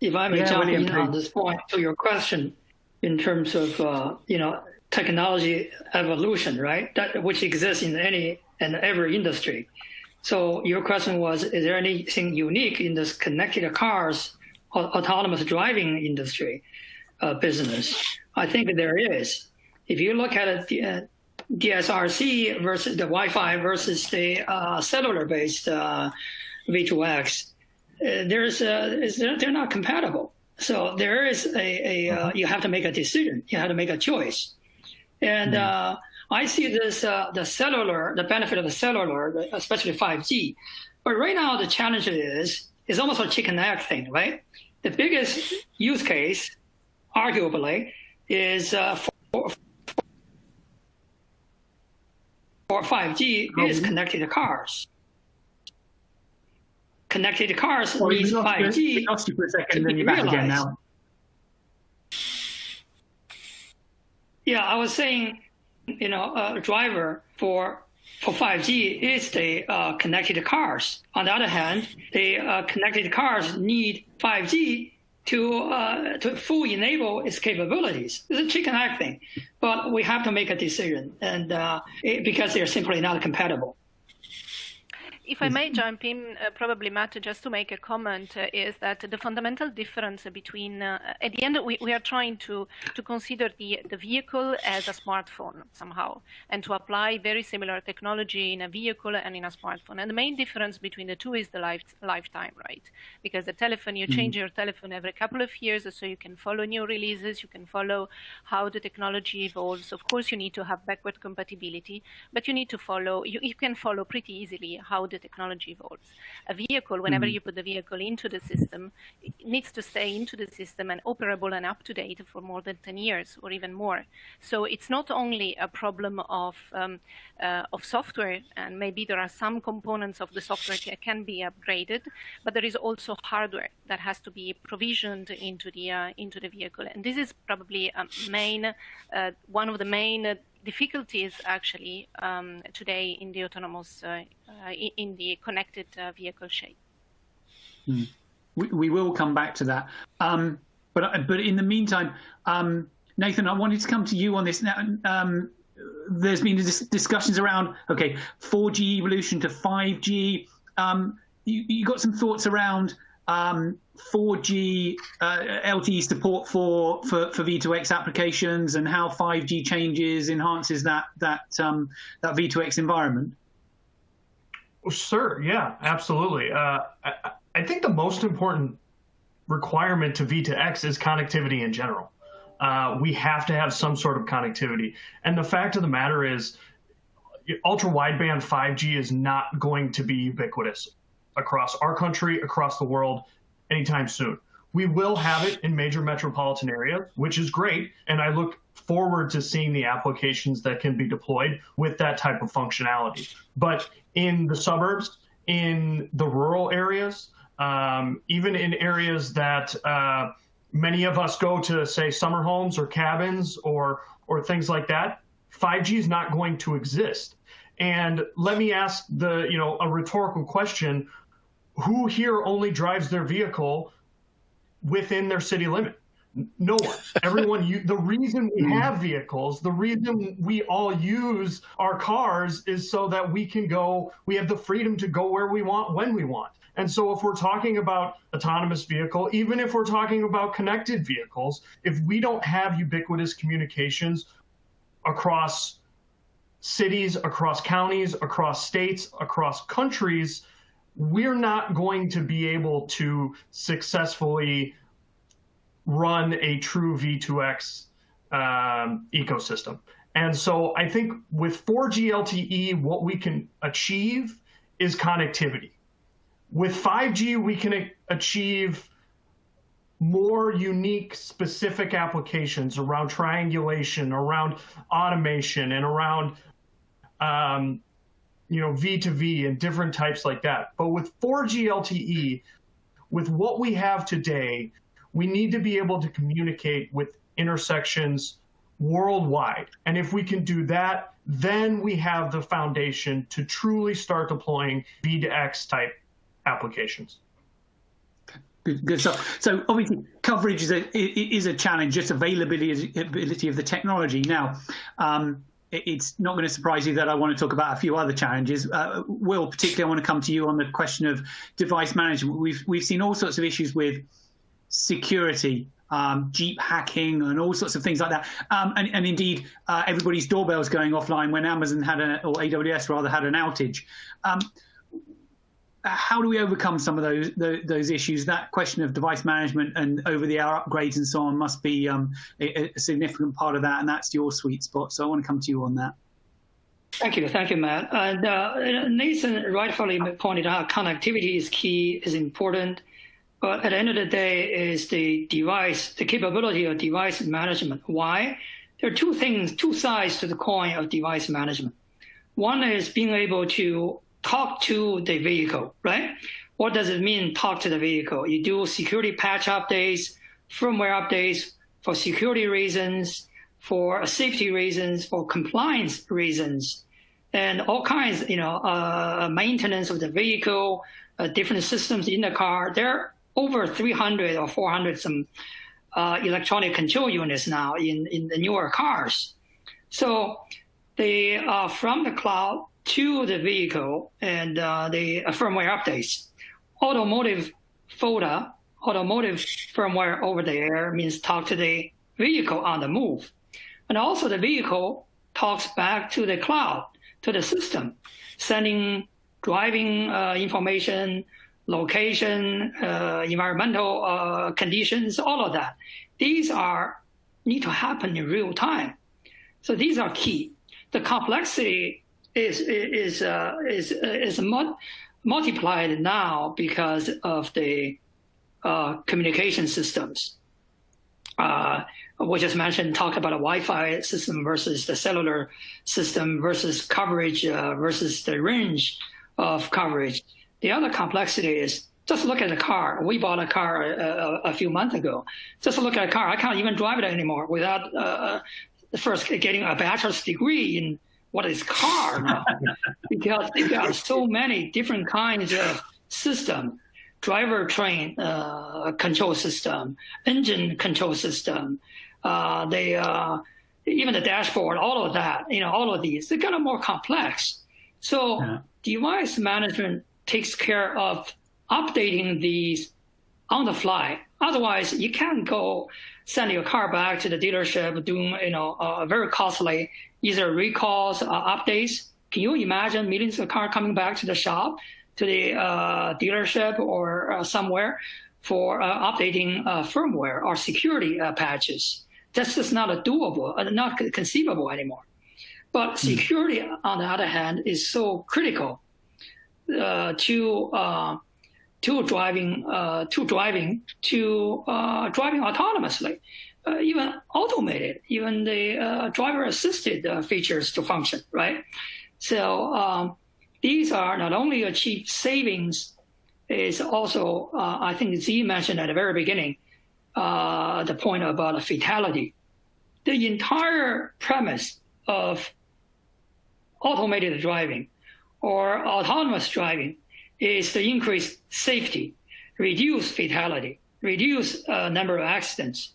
if I may yeah, jump William, in please. on this point to your question, in terms of uh, you know technology evolution, right? That which exists in any and every industry. So your question was, is there anything unique in this connected cars autonomous driving industry uh, business? I think there is. If you look at it, uh, DSRC versus the Wi-Fi versus the uh, cellular-based uh, V2X, uh, there's a, they're not compatible. So there is a, a uh, you have to make a decision. You have to make a choice. And mm-hmm. I see this uh, the cellular, the benefit of the cellular, especially 5G. But right now the challenge is is almost a chicken egg thing, right? The biggest use case, arguably, is uh, for, for 5G mm-hmm. is connected cars. Connected cars well, needs 5G. We lost you for a second, then you're back again now. Yeah, I was saying you know, a driver for for 5G is the uh, connected cars. On the other hand, the uh, connected cars need 5G to uh, to fully enable its capabilities. It's a chicken egg thing, but we have to make a decision, and uh, it, because they're simply not compatible. If I may jump in, uh, probably Matt, just to make a comment, uh, is that the fundamental difference between, uh, at the end, we, we are trying to, to consider the, the vehicle as a smartphone somehow, and to apply very similar technology in a vehicle and in a smartphone. And the main difference between the two is the life, lifetime, right? Because the telephone, you change mm-hmm. your telephone every couple of years, so you can follow new releases, you can follow how the technology evolves. Of course, you need to have backward compatibility, but you need to follow, you, you can follow pretty easily how the the technology evolves. A vehicle, whenever Mhm. you put the vehicle into the system, it needs to stay into the system and operable and up to date for more than 10 years or even more. So it's not only a problem of um, uh, of software, and maybe there are some components of the software that can be upgraded, but there is also hardware that has to be provisioned into the uh, into the vehicle, and this is probably a main uh, one of the main uh, difficulties actually um, today in the autonomous uh, uh, in- the connected uh, vehicle shape. we, we will come back to that. Um, but but in the meantime, um, Nathan, I wanted to come to you on this. Now, um, there's been dis- discussions around okay, 4G evolution to 5G. Um, you, you got some thoughts around um, 4G uh, LTE support for, for for V2X applications and how 5G changes enhances that that um, that V2X environment. Well, sure. Yeah, absolutely. Uh, I, I think the most important requirement to V2X is connectivity in general. Uh, we have to have some sort of connectivity. And the fact of the matter is, ultra wideband 5G is not going to be ubiquitous across our country, across the world, anytime soon. We will have it in major metropolitan areas, which is great. And I look forward to seeing the applications that can be deployed with that type of functionality. But in the suburbs, in the rural areas, um, even in areas that uh, many of us go to, say, summer homes or cabins or or things like that, 5G is not going to exist. And let me ask the you know a rhetorical question: Who here only drives their vehicle within their city limit? No one. Everyone. You, the reason we hmm. have vehicles, the reason we all use our cars, is so that we can go. We have the freedom to go where we want when we want. And so, if we're talking about autonomous vehicle, even if we're talking about connected vehicles, if we don't have ubiquitous communications across cities, across counties, across states, across countries, we're not going to be able to successfully run a true V2X um, ecosystem. And so I think with 4G LTE, what we can achieve is connectivity. With 5G, we can achieve more unique, specific applications around triangulation, around automation, and around um, you know V2V and different types like that. But with 4G LTE, with what we have today, we need to be able to communicate with intersections worldwide. And if we can do that, then we have the foundation to truly start deploying V2X type applications. Good, good stuff. So obviously, coverage is a is a challenge. Just availability ability of the technology. Now, um, it's not going to surprise you that I want to talk about a few other challenges. Uh, Will, particularly, I want to come to you on the question of device management. We've we've seen all sorts of issues with security, um, Jeep hacking, and all sorts of things like that. Um, and, and, indeed, uh, everybody's doorbells going offline when Amazon had a, or AWS rather had an outage. Um, how do we overcome some of those, those, those issues? That question of device management and over-the-air upgrades and so on must be um, a, a, significant part of that, and that's your sweet spot. So I want to come to you on that. Thank you, thank you, Matt. And uh, Nathan rightfully pointed out connectivity is key, is important, but at the end of the day, is the device, the capability of device management. Why? There are two things, two sides to the coin of device management. One is being able to talk to the vehicle, right? What does it mean, talk to the vehicle? You do security patch updates, firmware updates for security reasons, for safety reasons, for compliance reasons, and all kinds, you know, uh, maintenance of the vehicle, uh, different systems in the car. There are over 300 or 400 some uh, electronic control units now in, in the newer cars. So they are from the cloud to the vehicle and uh, the firmware updates. Automotive FOTA, automotive firmware over the air means talk to the vehicle on the move. And also the vehicle talks back to the cloud, to the system, sending driving uh, information, location, uh, environmental uh, conditions, all of that. These are need to happen in real time. So these are key. The complexity is is uh, is is much multiplied now because of the uh, communication systems. Uh, we just mentioned, talked about a Wi-Fi system versus the cellular system versus coverage uh, versus the range of coverage. The other complexity is just look at the car. We bought a car a, uh, a, a few months ago. Just look at a car. I can't even drive it anymore without uh, first getting a bachelor's degree in what is car now, because there are so many different kinds of system, driver train uh, control system, engine control system, uh, they uh, even the dashboard, all of that, you know, all of these, they're kind of more complex. So yeah. device management takes care of updating these on the fly. Otherwise, you can't go send your car back to the dealership doing, you know, uh, very costly either recalls, uh, updates. Can you imagine millions of cars coming back to the shop, to the uh, dealership or uh, somewhere for uh, updating uh, firmware or security patches? That's just not a doable, not conceivable anymore. But hmm. security, mm. on the other hand, is so critical to to driving uh, to driving to uh, driving autonomously, uh, even automated, even the uh, driver assisted uh, features to function, right? So um, these are not only achieve savings, is also uh, I think Z mentioned at the very beginning the point about a fatality. The entire premise of automated driving or autonomous driving is to increase safety, reduce fatality, reduce uh, number of accidents.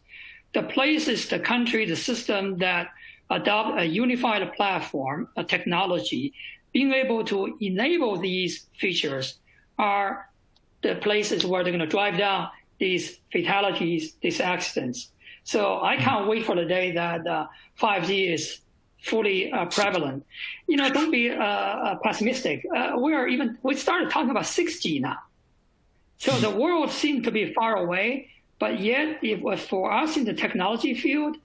The places, the country, the system that adopt a unified platform, a technology, being able to enable these features are the places where they're going to drive down these fatalities, these accidents. So I can't wait for the day that uh, 5G is fully uh, prevalent. You know, don't be uh, uh pessimistic. Uh, we are even we started talking about 6G now, so the world seems to be far away. But yet, if for us in the technology field,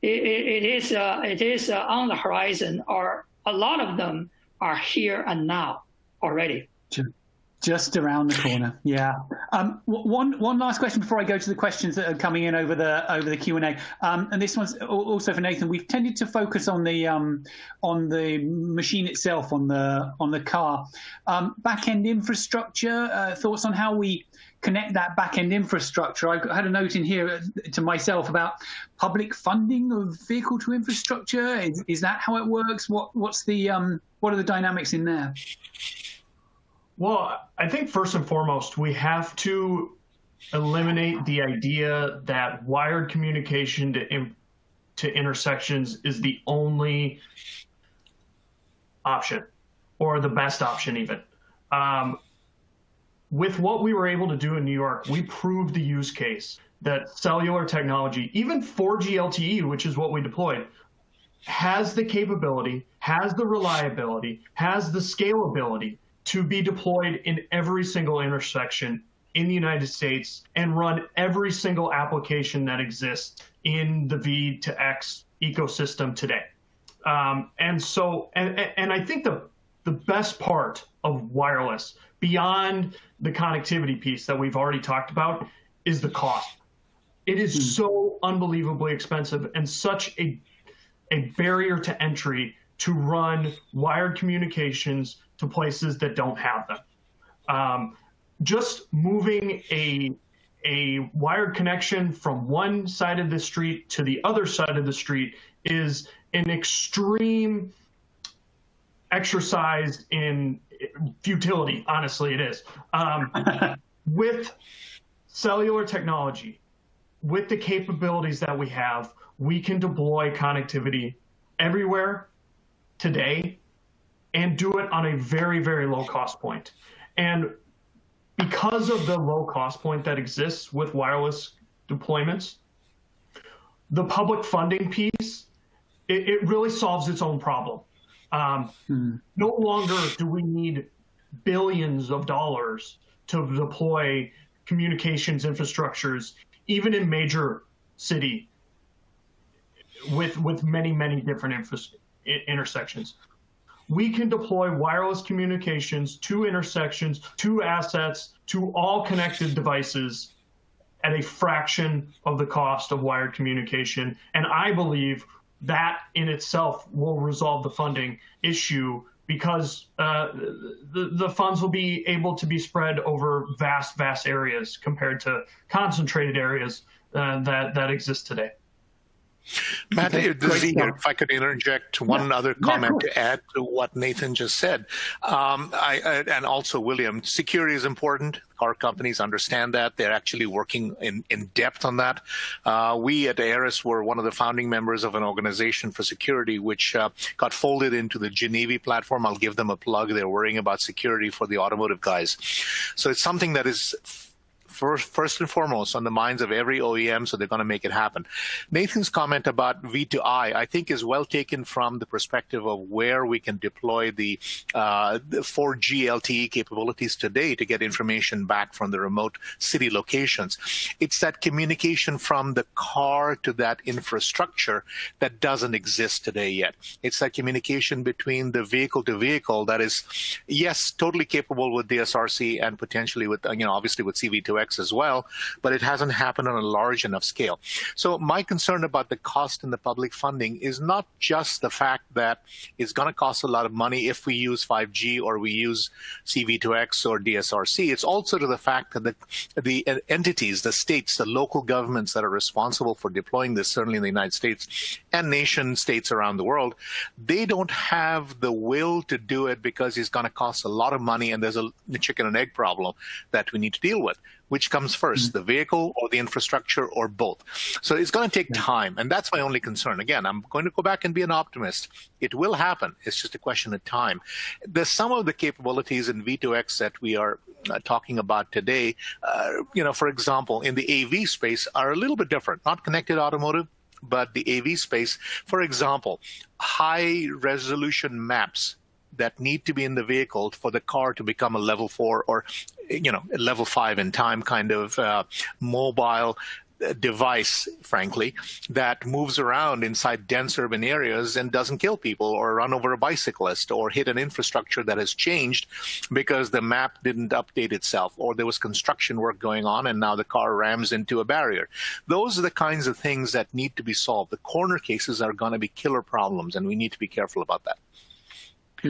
it, it, it is uh, it is uh, on the horizon, or a lot of them are here and now already. Sure. Just around the corner, yeah. Um, one one last question before I go to the questions that are coming in over the over the Q and A, um, and this one's also for Nathan. We've tended to focus on the um, on the machine itself, on the on the car. Um, back end infrastructure. Uh, thoughts on how we connect that back end infrastructure? I had a note in here to myself about public funding of vehicle to infrastructure. Is, is that how it works? What what's the um, what are the dynamics in there? Well, I think first and foremost, we have to eliminate the idea that wired communication to to intersections is the only option or the best option even. Um, with what we were able to do in New York, we proved the use case that cellular technology, even 4G LTE, which is what we deployed, has the capability, has the reliability, has the scalability to be deployed in every single intersection in the United States and run every single application that exists in the V to X ecosystem today. Um, and so, and, and I think the, the best part of wireless, beyond the connectivity piece that we've already talked about, is the cost. It is mm. so unbelievably expensive and such a, a barrier to entry to run wired communications to places that don't have them. Um, just moving a a wired connection from one side of the street to the other side of the street is an extreme exercise in futility. Honestly, it is. Um, with cellular technology, with the capabilities that we have, we can deploy connectivity everywhere today and do it on a very, very low cost point. And because of the low cost point that exists with wireless deployments, the public funding piece, it, it really solves its own problem. Um, hmm. No longer do we need billions of dollars to deploy communications infrastructures, even in major city with with many many different intersections we can deploy wireless communications to intersections, to assets, to all connected devices at a fraction of the cost of wired communication. And I believe that in itself will resolve the funding issue because uh, the, the funds will be able to be spread over vast, vast areas compared to concentrated areas uh, that, that exist today. Matt, this is great if I could interject one Yeah. other comment of to add to what Nathan just said, um, I, I, and also William, security is important. Our companies understand that. They're actually working in, in depth on that. Uh, we at Aeris were one of the founding members of an organization for security, which uh, got folded into the GENIVI platform. I'll give them a plug. They're worrying about security for the automotive guys. So it's something that is first, first and foremost on the minds of every OEM, so they're going to make it happen. Nathan's comment about V2I, I think, is well taken from the perspective of where we can deploy the, uh, the 4G LTE capabilities today to get information back from the remote city locations. It's that communication from the car to that infrastructure that doesn't exist today yet. It's that communication between the vehicle to vehicle that is, yes, totally capable with DSRC and potentially with, you know, obviously with CV2X as well, but it hasn't happened on a large enough scale. So my concern about the cost in the public funding is not just the fact that it's going to cost a lot of money if we use 5G or we use CV2X or DSRC. It's also to the fact that the, the entities, the states, the local governments that are responsible for deploying this, certainly in the United States and nation states around the world, they don't have the will to do it because it's going to cost a lot of money and there's a chicken and egg problem that we need to deal with. Which comes 1st the vehicle or the infrastructure or both? So it's going to take time, and that's my only concern. Again, I'm going to go back and be an optimist. It will happen. It's just a question of time. There's some of the capabilities in V2X that we are uh, talking about today. Uh, you know, for example, in the AV space, are a little bit different. Not connected automotive, but the AV space. For example, high resolution maps that need to be in the vehicle for the car to become a level four or you know level five in time kind of uh, mobile uh, device frankly that moves around inside dense urban areas and doesn't kill people or run over a bicyclist or hit an infrastructure that has changed because the map didn't update itself or there was construction work going on and now the car rams into a barrier. Those are the kinds of things that need to be solved. The corner cases are going to be killer problems and we need to be careful about that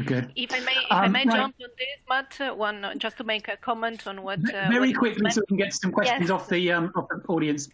Good. If I may, if I Um, may right. jump on this, Matt, uh, one just to make a comment on what. Uh, Very what quickly, so we can get some questions Yes. off the um, off the audience.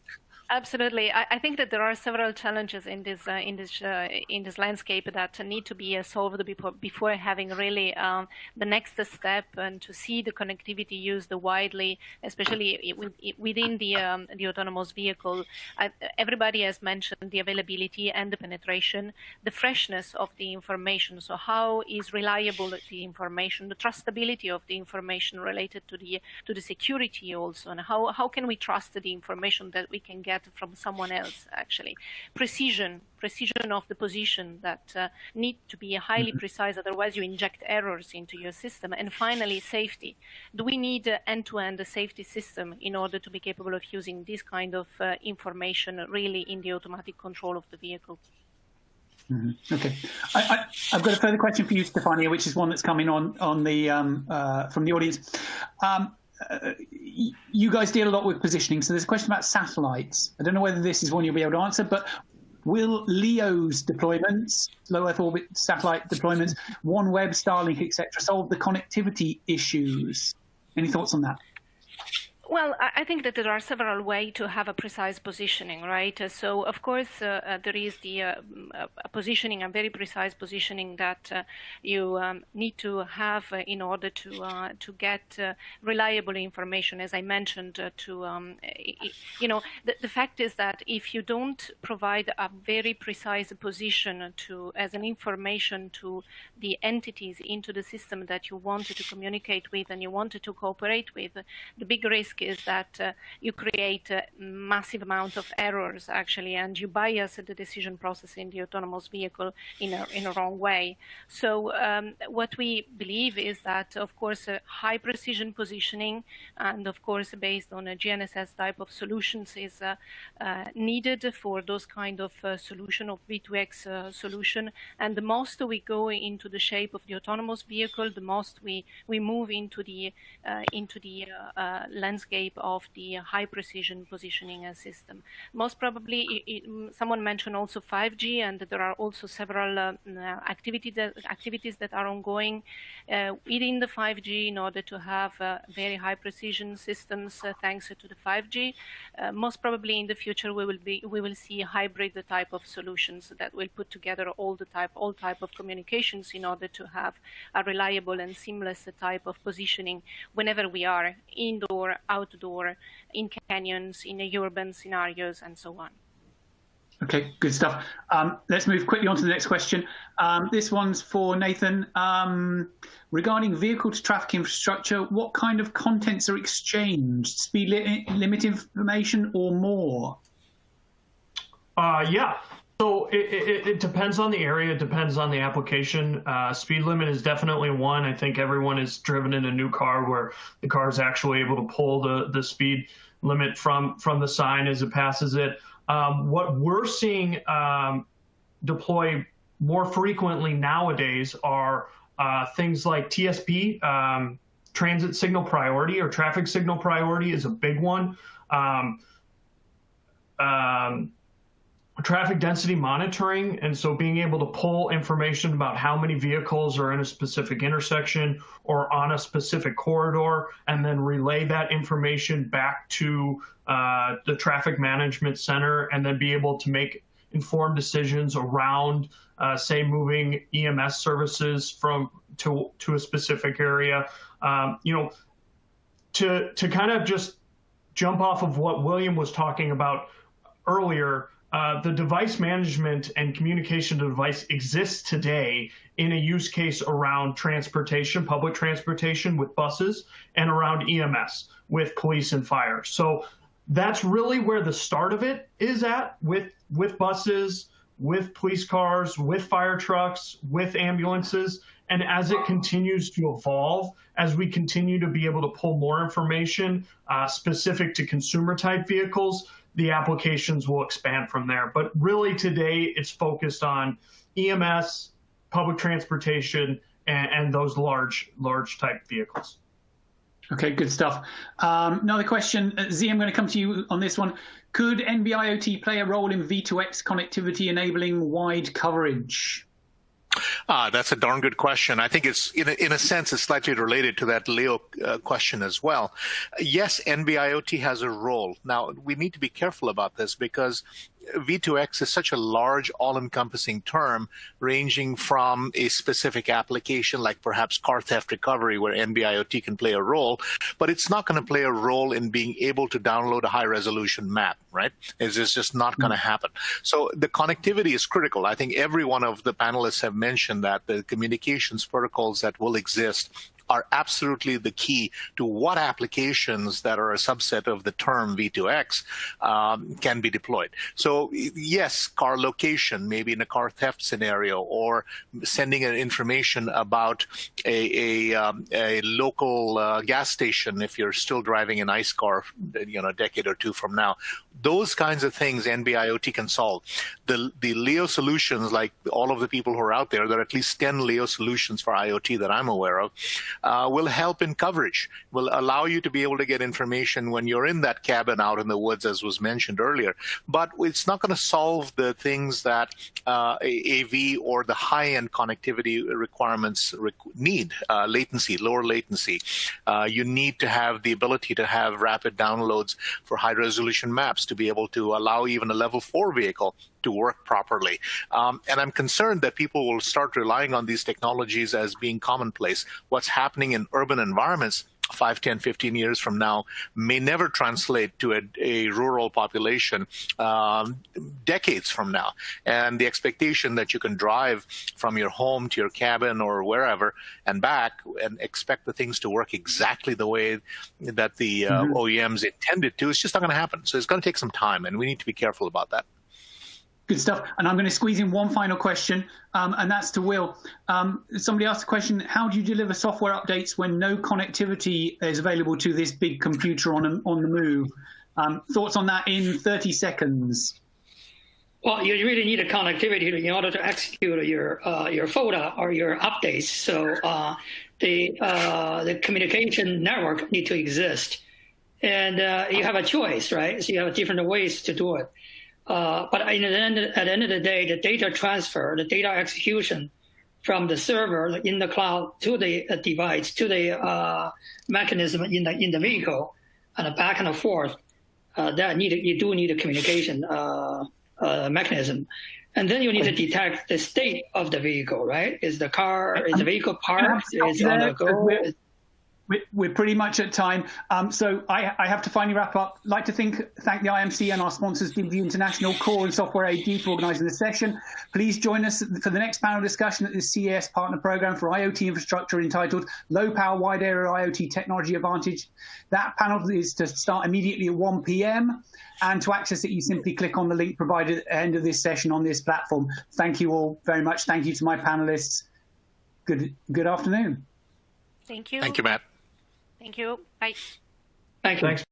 Absolutely, I, I think that there are several challenges in this uh, in this uh, in this landscape that need to be uh, solved before before having really um, the next step and to see the connectivity used widely, especially within the um, the autonomous vehicle. I, everybody has mentioned the availability and the penetration, the freshness of the information. So how is reliable the information, the trustability of the information related to the to the security also, and how how can we trust the information that we can get from someone else actually. Precision precision of the position that uh, need to be highly precise otherwise you inject errors into your system. And finally safety. Do we need an end-to-end safety system in order to be capable of using this kind of uh, information really in the automatic control of the vehicle? Okay, I, I, I've got a further question for you, Stefania, which is one that's coming on on the um, uh, from the audience. Um, uh, you guys deal a lot with positioning, so there's a question about satellites. I don't know whether this is one you'll be able to answer, but will LEO's deployments, low Earth orbit satellite deployments, OneWeb, Starlink, etc., solve the connectivity issues? Any thoughts on that? Well, I think that there are several ways to have a precise positioning, right? Uh, So, of course, uh, uh, there is the uh, mm, positioning, a very precise positioning that uh, you um, need to have uh, in order to to get reliable information. As I mentioned, to um, you know, the, the fact is that if you don't provide a very precise position to as an information to the entities into the system that you wanted to communicate with and you wanted to cooperate with, the big risk is that uh, you create a massive amount of errors actually, and you bias the decision process in the autonomous vehicle in a, in a wrong way. So um, what we believe is that, of course, high precision positioning and of course based on a GNSS type of solutions is uh, uh, needed for those kind of uh, solution of V2X uh, solution. And the most we go into the shape of the autonomous vehicle, the most we, we move into the, into the landscape of the high precision positioning system. Most probably, it, it, someone mentioned also 5G, and there are also several uh, uh, activity that, activities that are ongoing uh, within the 5G in order to have very high precision systems thanks to the 5G. most probably in the future, we will be we will see hybrid type of solutions that will put together all the type all type of communications in order to have a reliable and seamless type of positioning whenever we are indoor, outdoor, in canyons, in urban scenarios, and so on. Okay, good stuff. Um, let's move quickly on to the next question. Um, this one's for Nathan. Um, regarding vehicle to traffic infrastructure, what kind of contents are exchanged? Speed li limit information or more? Uh, yeah. So it, it, it, depends on the area. It depends on the application. Uh, speed limit is definitely one. I think everyone has driven in a new car where the car is actually able to pull the, the speed limit from, from the sign as it passes it. Um, what we're seeing um, deploy more frequently nowadays are uh, things like TSP, um, transit signal priority or traffic signal priority is a big one. Um, um, traffic density monitoring, and so being able to pull information about how many vehicles are in a specific intersection or on a specific corridor, and then relay that information back to uh, the traffic management center, and then be able to make informed decisions around, uh, say, moving EMS services from to to a specific area. Um, you know, to to kind of just jump off of what William was talking about earlier uh, the device management and communication device exists today in a use case around transportation, public transportation with buses, and around EMS with police and fire. So that's really where the start of it is at with with buses, with police cars, with fire trucks, with ambulances. And as it continues to evolve, as we continue to be able to pull more information uh, specific to consumer type vehicles, the applications will expand from there. But really today it's focused on EMS, public transportation, and, and those large, large type vehicles. Okay, good stuff. Um, another question, uh, Z, I'm going to come to you on this one. Could NB-IoT play a role in V2X connectivity enabling wide coverage? Ah, that's a darn good question. I think it's, in a, in a sense, it's slightly related to that LEO uh, question as well. Yes, NB-IoT has a role. Now, we need to be careful about this because V2X is such a large, all-encompassing term, ranging from a specific application like perhaps car theft recovery, where NB-IoT can play a role, but it's not going to play a role in being able to download a high-resolution map, right? It's just not going to hmm. happen. So the connectivity is critical. I think every one of the panelists have mentioned that the communications protocols that will exist are absolutely the key to what applications that are a subset of the term V2X um, can be deployed. So yes, car location, maybe in a car theft scenario, or sending an information about a, a, um, a local uh, gas station if you're still driving an ICE car, you know, a decade or two from now. Those kinds of things NB-IoT can solve. The, the LEO solutions, like all of the people who are out there, there are at least 10 LEO solutions for IoT that I'm aware of, uh, will help in coverage, will allow you to be able to get information when you're in that cabin out in the woods, as was mentioned earlier. But it's not going to solve the things that uh, AV or the high-end connectivity requirements need, uh, latency, lower latency. Uh, you need to have the ability to have rapid downloads for high-resolution maps to be able to allow even a level four vehicle to work properly. Um, and I'm concerned that people will start relying on these technologies as being commonplace. What's happening in urban environments 5, 10, 15 years from now may never translate to a, a rural population um, decades from now. And the expectation that you can drive from your home to your cabin or wherever and back and expect the things to work exactly the way that the uh, mm-hmm. OEMs intended to, it's just not going to happen. So it's going to take some time, and we need to be careful about that. Good stuff. And I'm going to squeeze in one final question, um, and that's to Will. Um, somebody asked the question, how do you deliver software updates when no connectivity is available to this big computer on, on the move? Um, thoughts on that in 30 seconds? Well, you really need a connectivity in order to execute your uh, your FOTA or your updates. So uh, the uh, the communication network need to exist, and uh, you have a choice, right? So you have different ways to do it. Uh, but the end, at the end of the day, the data transfer, the data execution from the server in the cloud to the uh, device to the uh, mechanism in the in the vehicle, and back and forth, uh, that need you do need a communication uh, mechanism. And then you need to detect the state of the vehicle, right? Is the car, is the vehicle parked? Is on the go? We're pretty much at time. Um, so I, I, have to finally wrap up. I'd like to think, thank the IMC and our sponsors, DB International Kore and Software AG for organising this session. Please join us for the next panel discussion at the CES Partner Programme for IoT infrastructure entitled Low Power Wide Area IoT Technology Advantage. That panel is to start immediately at 1 p.m. And to access it, you simply click on the link provided at the end of this session on this platform. Thank you all very much. Thank you to my panelists. Good, good afternoon. Thank you. Thank you, Matt. Thank you. Bye. Thank you. Thanks.